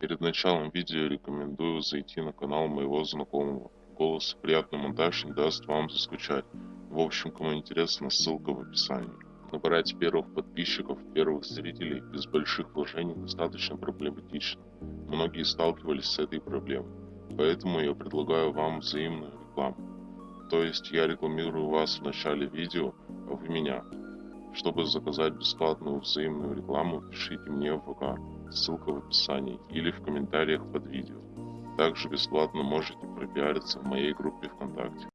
Перед началом видео рекомендую зайти на канал моего знакомого. Голос приятный монтаж не даст вам заскучать. В общем, кому интересно, ссылка в описании. Набрать первых подписчиков, первых зрителей без больших вложений достаточно проблематично. Многие сталкивались с этой проблемой. Поэтому я предлагаю вам взаимную рекламу. То есть я рекламирую вас в начале видео, а вы меня. Чтобы заказать бесплатную взаимную рекламу, пишите мне в ВК, ссылка в описании или в комментариях под видео. Также бесплатно можете пропиариться в моей группе ВКонтакте.